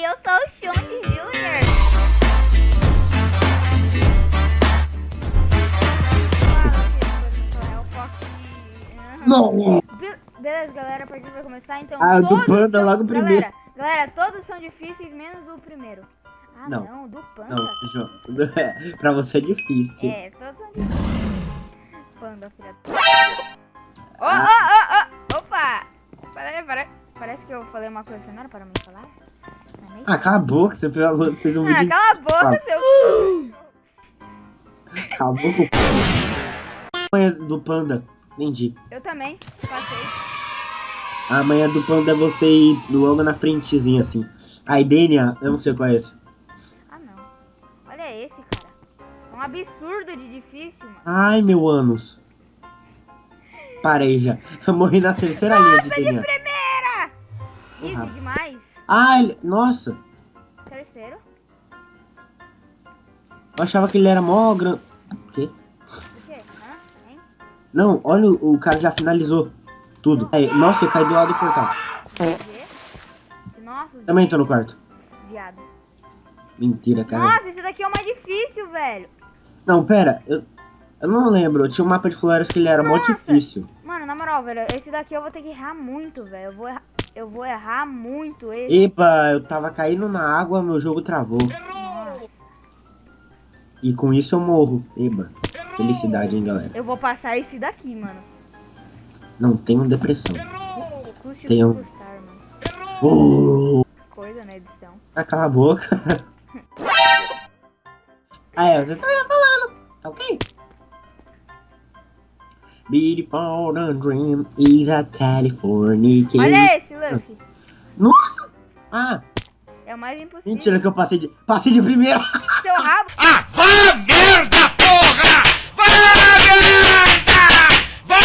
Oi, eu sou o Xonde Júnior. Não! Be- Beleza, galera, a partida vai começar, então Ah, o do panda são- logo primeiro. Galera, galera, todos são difíceis, menos o primeiro. Ah, não, Não. do panda. Não, João. pra você é difícil. É, todos são difíceis. Panda, filha da... Ô, ô, ô, ô, opa! Peraí, peraí. Parece que eu falei uma coisa que não era para me falar. É nem- Ah, cala a boca, você fez, um Ah, vídeo. cala a boca, seu... Cala a boca. Amanhã do panda. Entendi. Eu também, passei. A manhã do panda é você ir logo na frentezinha assim. Aí, DNA, eu não sei qual é esse. Ah, não. Olha esse, cara. É um absurdo de difícil, mano. Ai, meu ânus. Parei já. Eu morri na terceira linha de Nossa, de primeira! Rápido. demais. Ah, ele... nossa. Terceiro. Eu achava que ele era mó grande. O quê? O quê? Hã? Hein? Não, olha, o o cara já finalizou tudo. Aí, nossa, eu caí do lado do portal. Vê? Nossa, os Também tô no quarto. viado. Mentira, cara. Nossa, esse daqui é o mais difícil, velho. Não, pera. Eu, eu não lembro. Tinha um mapa de flores que ele era mó Nossa. difícil. Mano, na moral, velho, esse daqui eu vou ter que errar muito, velho. Eu vou errar, eu vou errar muito esse. Epa, eu tava caindo na água, meu jogo travou. Nossa. E com isso eu morro. Eba. Felicidade, hein, galera. Eu vou passar esse daqui, mano. Não tenho depressão. Custe o Tem que um- custar, mano. Oh, Coisa na edição. ah, cala a boca. ah, é, você tá falando. Tá ok? Beautiful dream is a California. Olha esse, Luffy. Nossa! Ah, É o mais impossível. mentira que eu passei de. Passei de primeira! Seu rabo. Ah, vá merda, porra! Vá merda! Vá!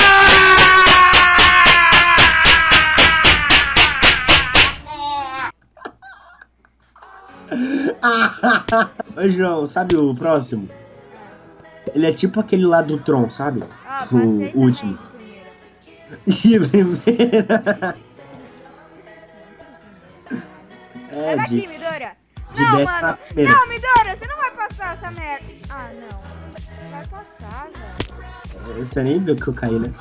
Ô João, sabe o próximo? Ele é tipo aquele lá do Tron, sabe? Ah, O passei também último. de primeira. De primeira. É, de, de não, décima mano. primeira. Não, Midora, você não vai passar essa merda. Ah, não. Vai passar, velho. Você nem viu que eu caí, né?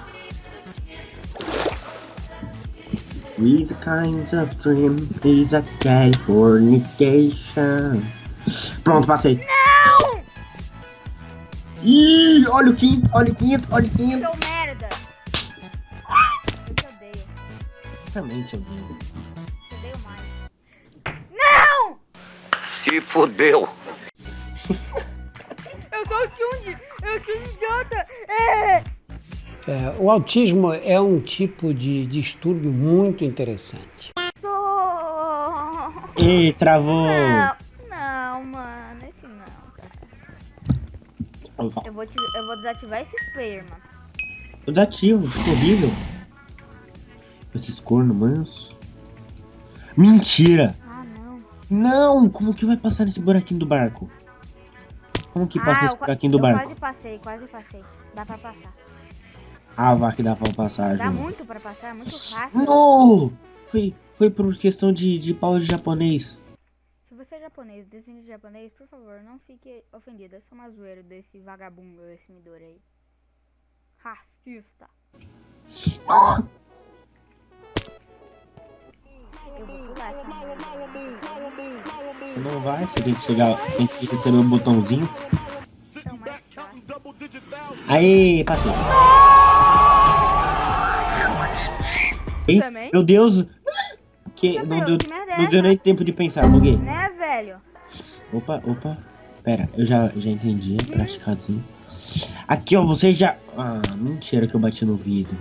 With kinds of dream is a Californication. Pronto, passei. Não! Ih, olha o quinto, olha o quinto, olha o quinto. Seu merda. Eu te odeio. Também te ouvindo. Te odeio mais. Não! Se fudeu! Eu sou o Chunji. Eu sou um idiota. É. É, o autismo é um tipo de distúrbio muito interessante. Sou... Ih, travou. Não, Eu vou, te, eu vou desativar esses player, mano. O dativo, ficou horrível. Esses corno manso. Mentira! Ah, não. Não! Como que vai passar nesse buraquinho do barco? Como que passa ah, nesse eu, buraquinho do eu barco? quase passei, quase passei. Dá pra passar. Ah, vá que dá pra passar, Dá João. muito pra passar, é muito fácil. No! Foi, foi por questão de, de pau de japonês. Você é japonês, descende de japonês, por favor, não fique ofendido. Eu sou uma zoeira desse vagabundo, esse Midori aí. Racista. Eu vou pular essa merda. Você não vai, você tem que chegar, tem que receber o botãozinho. Aê, passei. Ei, meu Deus! Que, não, deu, merda é não deu nem tempo de pensar, buguei. Né, velho? Opa, opa. Pera, eu já, já entendi, praticadinho. Aqui, ó, você já... Ah, mentira que eu bati no vidro.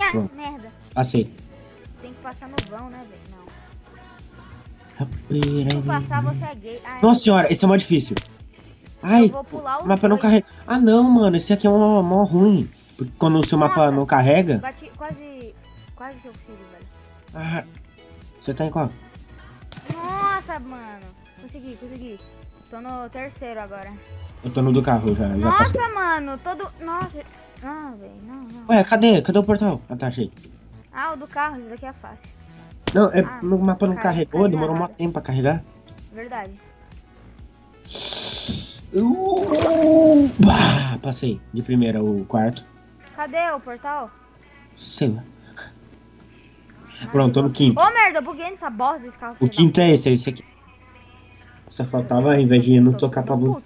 Ah, Pronto. merda. Passei. Tem que passar no vão, né, velho? Não. Se eu passar, você é gay. Ah, é. Nossa senhora, esse é mó difícil. Ai, Eu vou pular o mapa não dois. carrega. Ah, não, mano, esse aqui é mó, mó ruim. Porque quando o seu mapa Nossa. não carrega... Bati quase. Quase que eu fiz, velho. Ah, você tá em qual? Nossa, mano. Consegui, consegui. tô no terceiro agora. Eu tô no do carro, já, já passei. Nossa, mano, todo. Nossa. Não, velho, não, não. Ué, cadê? Cadê o portal? Ah, tá, achei. Ah, o do carro, isso daqui é fácil. Não, é, Ah, meu mapa não car- carregou, demorou um tempo pra carregar. Verdade. Uh, bah, passei. De primeira, o quarto. Cadê o portal? Sei lá. Pronto, tô no quinto. Ô, merda, eu buguei nessa bosta desse carro. O quinto é esse, é esse aqui. Só faltava, ao invés de não tocar pra. Hum,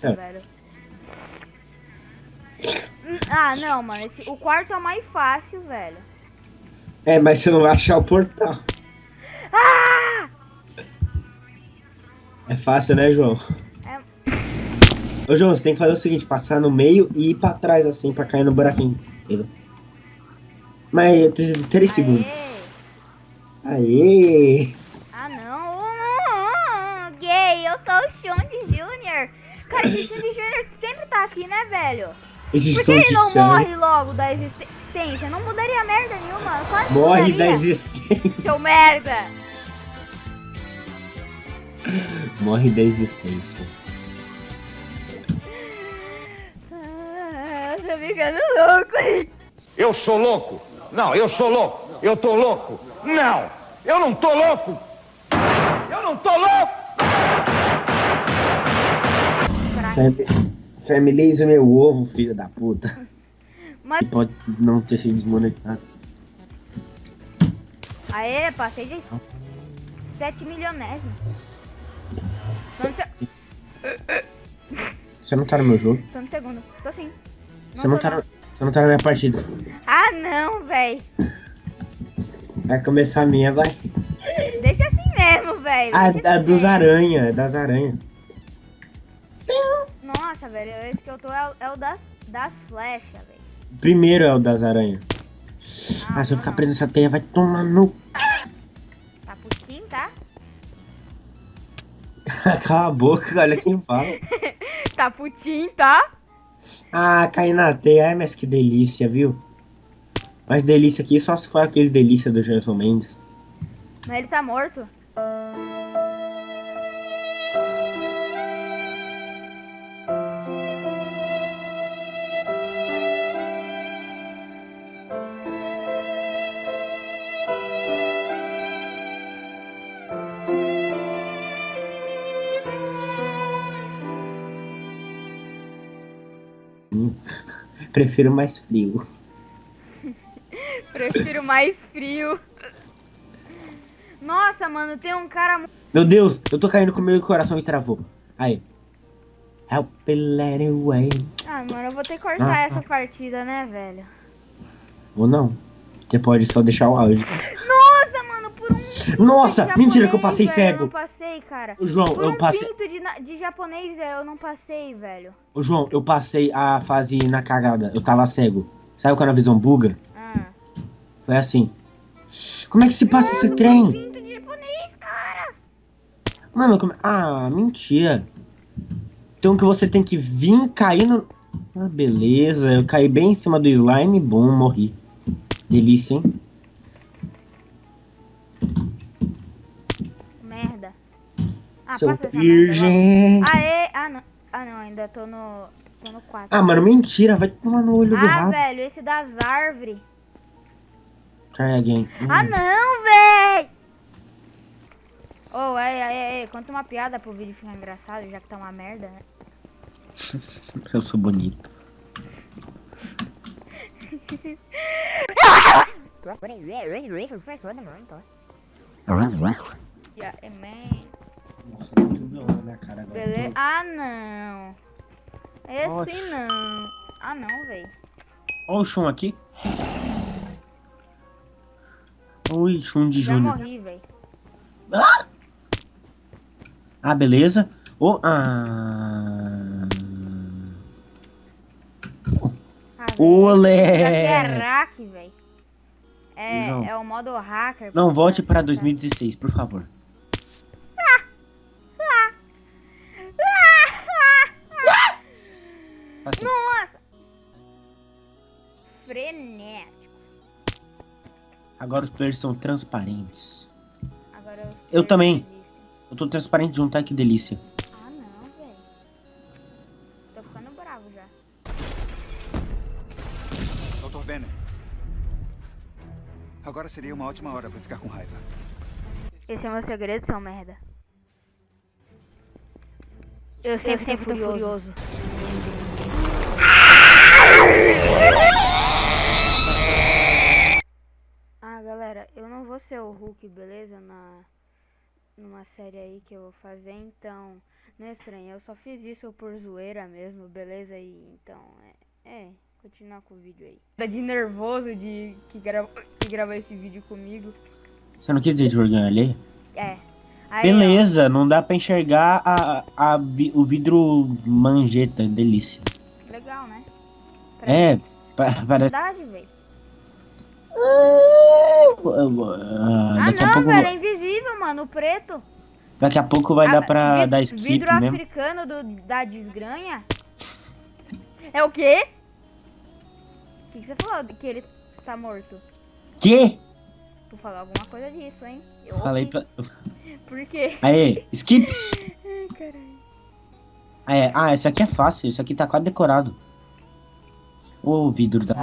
Ah, não, mano. esse- o quarto é o mais fácil, velho. É, mas você não vai achar o portal. Ah! É fácil, né, João? É. Ô, João, você tem que fazer o seguinte, passar no meio e ir pra trás, assim, pra cair no buraquinho. Entendeu? Mas, três, três segundos. Aê! Ah, não. Hum, gay, eu sou o Xande Jr. Cara, esse Xande Jr. sempre tá aqui, né, velho? Por que ele não sangue morre logo da existência? Não mudaria merda nenhuma. Morre da existência. Seu merda! Morre da existência. Tô ficando louco. Eu sou louco. Não, eu sou louco. Eu tô louco. Não, eu não tô louco. Eu não tô louco. Fam- Familiariza meu ovo, filho da puta. Mas, E pode não ter sido desmonetizado. aê, passei de 7 milionésimos. Tô no, se... Você não tá no meu jogo? tô no segundo. Tô sim. Você não tá você não tá na minha partida. Ah, não, véi. Vai começar a minha, vai. Deixa assim mesmo, velho. Ah, Deixa a assim dos aranha, é das aranhas. Nossa, velho, esse que eu tô é, o- é o das, das flechas, velho. Primeiro é o das aranhas. Ah, se eu ficar preso nessa teia, vai tomar no. Tá putinho, tá? Cala a boca, olha quem fala. Tá putinho, tá? Ah, cair na teia, ai, mas que delícia, viu? Mas delícia aqui só se for aquele delícia do Gerson Mendes. Mas ele tá morto. Prefiro mais frio. Prefiro mais frio. Nossa, mano, tem um cara. Meu Deus, eu tô caindo com o meu coração e travou. Aí. Help me let it away. Ah, mano, eu vou ter que cortar Ah, essa partida, né, velho? Ou não. Você pode só deixar o áudio. Nossa. Nossa, mentira que eu passei velho, Eu cego. não passei, cara. Ô, João, Por eu um passei. pinto de, de japonês, eu não passei, velho. Ô, João, eu passei a fase na cagada. Eu tava cego. Sabe quando a visão buga? Ah. Foi assim. Como é que se passa esse trem? Pinto de japonês, cara. Mano, como... Ah, mentira. Então que você tem que vir cair no... Ah, beleza. Eu caí bem em cima do slime. Bom, morri. Delícia, hein? Merda. Ah, merda virgem. Aê. Ah, não. Ah, não, ainda tô no. Tô no 4. Ah, mano, mentira. Vai tomar no olho do Ah, rabo. velho, esse das árvores. Try again. Hum. Ah, não, véi! Ô, oh, ei, ei, ei, conta uma piada pro vídeo ficar engraçado, já que tá uma merda, né? Eu sou bonito. Yeah, é man. Nossa, tem tudo na minha cara agora. Beleza? Ah, não. Esse Oxi. não. Ah, não, véi. Olha o chum aqui. Oi, chum de Já Júnior. morri, véi. Ah, beleza. Oh, ah... Ah, Olé! É hack. É, é o modo hacker. Não, volte para 2016, por favor. Assim. Nossa! Frenético. Agora os players são transparentes. Agora Eu também. existem. Eu tô transparente junto, ai que delícia. Ah, não, véi. bravo já. Dr. Banner. Agora seria uma ótima hora pra ficar com raiva. Esse é meu segredo, seu merda. Eu sempre, sempre tô furioso. Ah, galera, eu não vou ser o Hulk, beleza? Na numa série aí que eu vou fazer, então não é estranho. Eu só fiz isso por zoeira mesmo, beleza? E então é, é continuar com o vídeo aí. Tá de nervoso de que grava que esse vídeo comigo. Você não quis dizer de vergonha ali? É. Aí, Beleza, não dá pra enxergar a, a, vi- o vidro manjeta, delícia. ó, legal, né? É, pa- parece. Verdade, velho. Ah, Ah, a não, pouco, velho, é invisível, mano, o preto. daqui a pouco vai Ah, dar pra vi- dar skip Vidro mesmo. africano do, da desgranha? É o quê? O que, que você falou que ele tá morto? Que? Tu falou alguma coisa disso, hein? Eu Falei ouvi. pra. Por quê? Aê, skip! Ai, caralho. Aê, ah, esse aqui é fácil, esse aqui tá quase decorado. Ô, vidro da.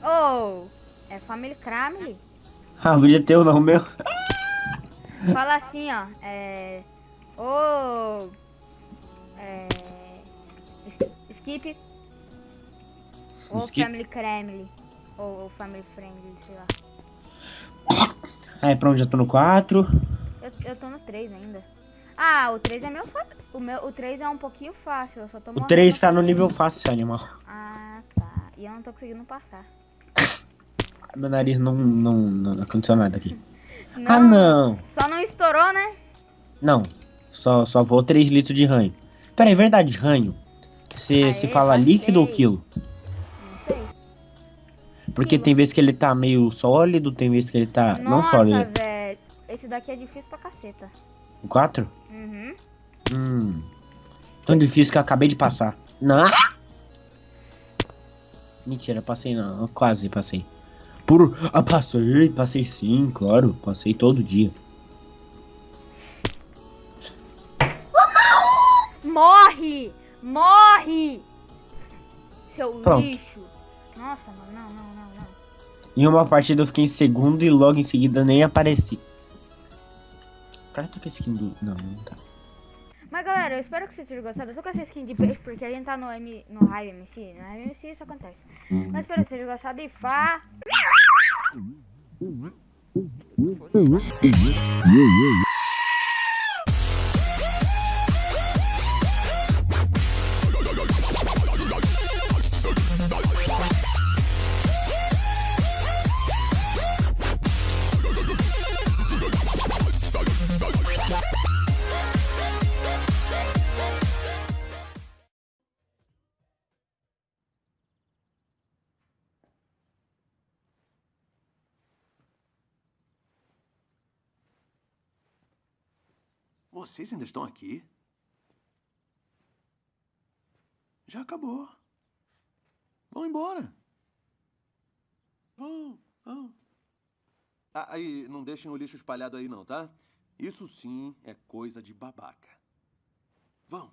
Oh, é Family Cramley? Ah, podia ter o não meu. Fala assim, ó. É. Ô. é. Skip. Ou Skip? Family Cramley. Ou, ou Family Friendly, sei lá. Aí, pronto, já tô no 4. Eu, eu tô no 3 ainda. Ah, o 3 é meu fácil. O, meu, o 3 é um pouquinho fácil, eu só tô O morrendo 3 tá no nível fácil, animal. Ah. E eu não tô conseguindo passar. Meu nariz não, não, não aconteceu nada aqui. Ah, não! Só não estourou, né? Não, só, só vou 3 litros de ranho. Pera aí, verdade, ranho. Você se fala líquido ou quilo? Não sei. Porque Quilo. tem vezes que ele tá meio sólido, tem vezes que ele tá não Nossa, sólido. velho. Esse daqui é difícil pra caceta. O 4? Uhum. Hum. Tão difícil que eu acabei de passar. Não! Mentira, passei não. Quase passei. Por. Ah, passei, passei sim, claro. Passei todo dia. Morre! Morre! Seu Pronto. lixo. Nossa, mano, não, não, não, não. Em uma partida eu fiquei em segundo e logo em seguida nem apareci. Cara, a skin do. Não, não tá. Mas galera, eu espero que vocês tenham gostado. Eu tô com essa skin de peixe porque a gente tá no, M, no Hive MC. No Hive MC isso acontece. Mas espero que vocês tenham gostado e fá. Vocês ainda estão aqui? Já acabou. Vão embora. Vão, vão. Ah, aí, não deixem o lixo espalhado aí não, tá? Isso sim é coisa de babaca. Vão.